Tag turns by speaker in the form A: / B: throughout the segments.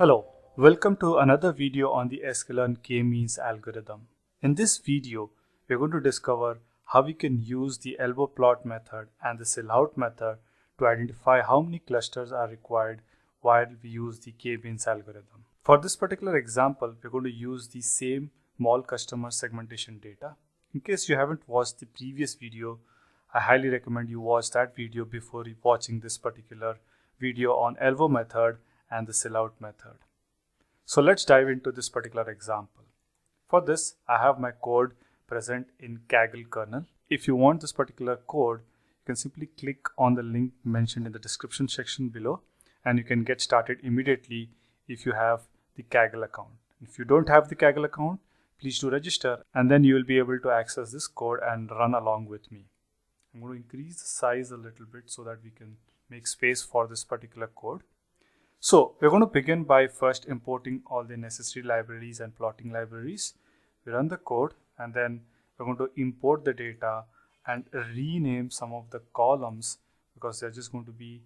A: Hello, welcome to another video on the sklearn k-means algorithm. In this video, we're going to discover how we can use the elbow plot method and the silhouette method to identify how many clusters are required while we use the k-means algorithm. For this particular example, we're going to use the same mall customer segmentation data. In case you haven't watched the previous video, I highly recommend you watch that video before watching this particular video on elbow method and the silhouette method. So let's dive into this particular example. For this, I have my code present in Kaggle kernel. If you want this particular code, you can simply click on the link mentioned in the description section below and you can get started immediately if you have the Kaggle account. If you don't have the Kaggle account, please do register and then you will be able to access this code and run along with me. I'm going to increase the size a little bit so that we can make space for this particular code. So we're going to begin by first importing all the necessary libraries and plotting libraries. We run the code and then we're going to import the data and rename some of the columns because they're just going to be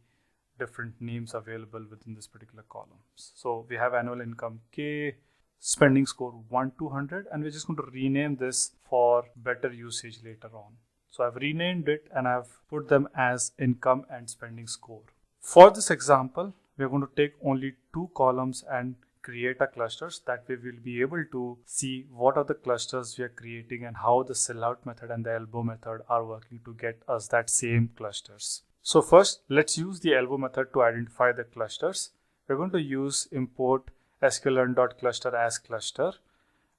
A: different names available within this particular columns. So we have annual income K, spending score 1 200 and we're just going to rename this for better usage later on. So I've renamed it and I've put them as income and spending score. For this example, we're going to take only two columns and create a clusters that we will be able to see what are the clusters we are creating and how the silhouette method and the elbow method are working to get us that same clusters. So first, let's use the elbow method to identify the clusters. We're going to use import sklearn.cluster as cluster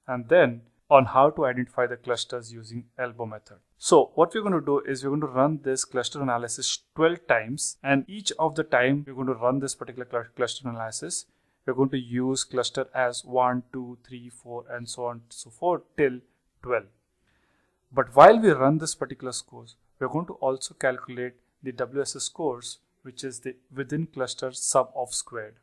A: and then on how to identify the clusters using elbow method. So what we're going to do is we're going to run this cluster analysis 12 times and each of the time we're going to run this particular cl cluster analysis we're going to use cluster as 1, 2, 3, 4 and so on and so forth till 12. But while we run this particular scores we're going to also calculate the WSS scores which is the within cluster sum of squared.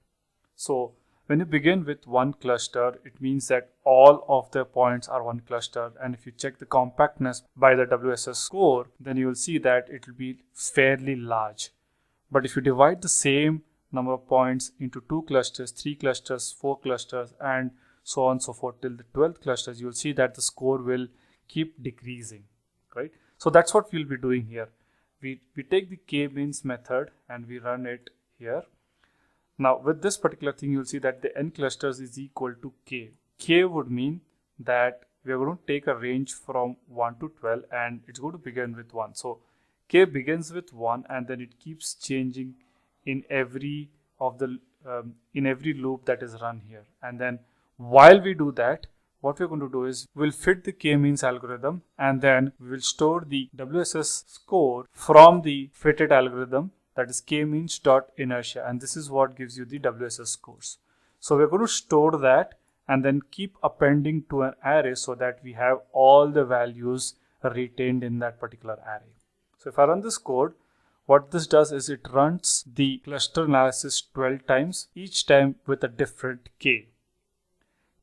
A: So when you begin with one cluster, it means that all of the points are one cluster. And if you check the compactness by the WSS score, then you will see that it will be fairly large. But if you divide the same number of points into two clusters, three clusters, four clusters, and so on and so forth till the 12th clusters, you'll see that the score will keep decreasing, right? So that's what we'll be doing here. We, we take the k-means method and we run it here now with this particular thing, you'll see that the n clusters is equal to k. k would mean that we are going to take a range from 1 to 12 and it's going to begin with 1. So k begins with 1 and then it keeps changing in every of the um, in every loop that is run here. And then while we do that, what we're going to do is we'll fit the k-means algorithm and then we will store the WSS score from the fitted algorithm that is k-means dot inertia and this is what gives you the WSS scores. So we're going to store that and then keep appending to an array so that we have all the values retained in that particular array. So if I run this code, what this does is it runs the cluster analysis 12 times, each time with a different k.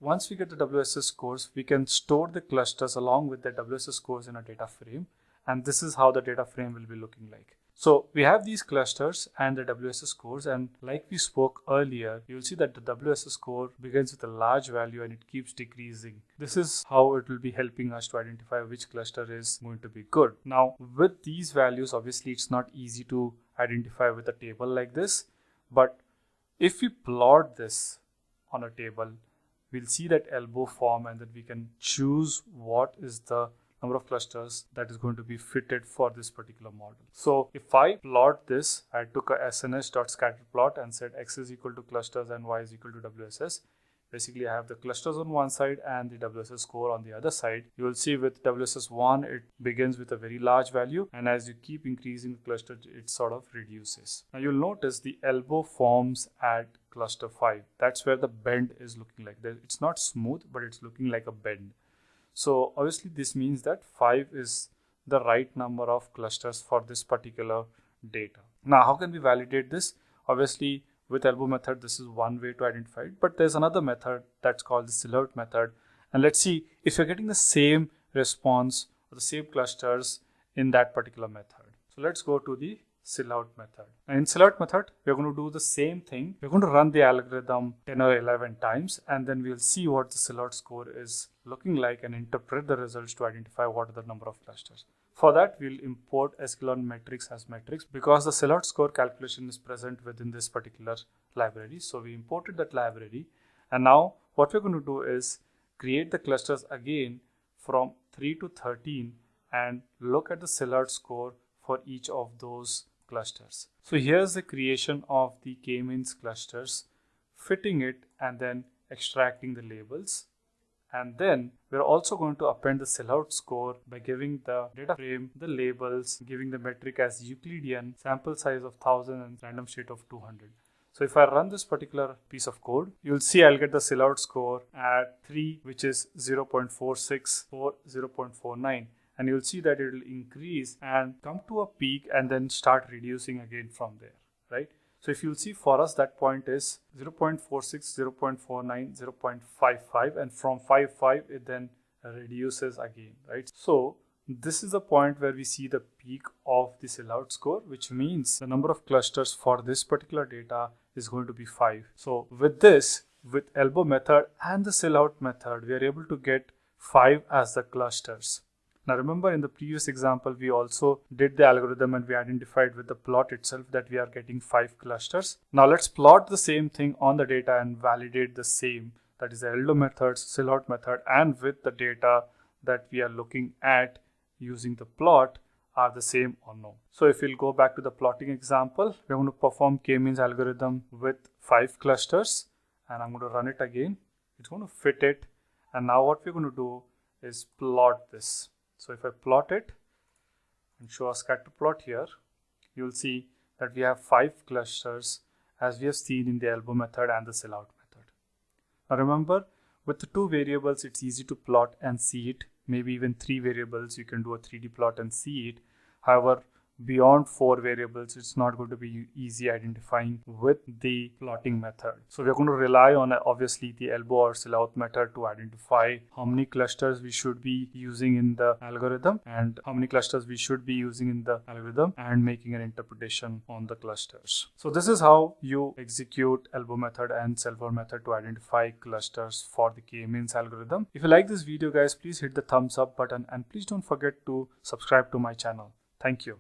A: Once we get the WSS scores, we can store the clusters along with the WSS scores in a data frame. And this is how the data frame will be looking like. So we have these clusters and the WSS scores and like we spoke earlier, you'll see that the WSS score begins with a large value and it keeps decreasing. This is how it will be helping us to identify which cluster is going to be good. Now with these values, obviously it's not easy to identify with a table like this, but if we plot this on a table, we'll see that elbow form and then we can choose what is the number of clusters that is going to be fitted for this particular model. So if I plot this, I took a sns.scatterplot and said x is equal to clusters and y is equal to WSS. Basically, I have the clusters on one side and the WSS score on the other side. You will see with WSS1, it begins with a very large value. And as you keep increasing the cluster, it sort of reduces. Now you'll notice the elbow forms at cluster 5. That's where the bend is looking like. It's not smooth, but it's looking like a bend. So obviously this means that 5 is the right number of clusters for this particular data. Now how can we validate this? Obviously with elbow method this is one way to identify it but there's another method that's called the silhouette method and let's see if you're getting the same response or the same clusters in that particular method. So let's go to the silhouette method. And in silhouette method, we're going to do the same thing. We're going to run the algorithm 10 or 11 times and then we'll see what the silhouette score is looking like and interpret the results to identify what are the number of clusters. For that, we'll import sklearn metrics as metrics because the silhouette score calculation is present within this particular library. So we imported that library and now what we're going to do is create the clusters again from 3 to 13 and look at the silhouette score for each of those clusters. So here's the creation of the k-means clusters, fitting it and then extracting the labels. And then we're also going to append the silhouette score by giving the data frame, the labels, giving the metric as Euclidean, sample size of 1000 and random state of 200. So if I run this particular piece of code, you'll see I'll get the silhouette score at 3, which is 0.46 or 0.49 and you'll see that it will increase and come to a peak and then start reducing again from there, right? So if you'll see for us that point is 0.46, 0.49, 0.55 and from 5.5 it then reduces again, right? So this is the point where we see the peak of the silhouette score, which means the number of clusters for this particular data is going to be 5. So with this, with elbow method and the silhouette method, we are able to get 5 as the clusters. Now remember in the previous example, we also did the algorithm and we identified with the plot itself that we are getting five clusters. Now let's plot the same thing on the data and validate the same. That is the elbow methods, silhouette method and with the data that we are looking at using the plot are the same or no. So if we'll go back to the plotting example, we're going to perform k-means algorithm with five clusters and I'm going to run it again. It's going to fit it. And now what we're going to do is plot this. So if I plot it and show a scatter plot here, you'll see that we have five clusters as we have seen in the elbow method and the silhouette method. Now remember, with the two variables, it's easy to plot and see it. Maybe even three variables, you can do a 3D plot and see it. However, beyond four variables, it's not going to be easy identifying with the plotting method. So we're going to rely on obviously the elbow or silhouette method to identify how many clusters we should be using in the algorithm and how many clusters we should be using in the algorithm and making an interpretation on the clusters. So this is how you execute elbow method and silhouette method to identify clusters for the k-means algorithm. If you like this video guys, please hit the thumbs up button and please don't forget to subscribe to my channel. Thank you.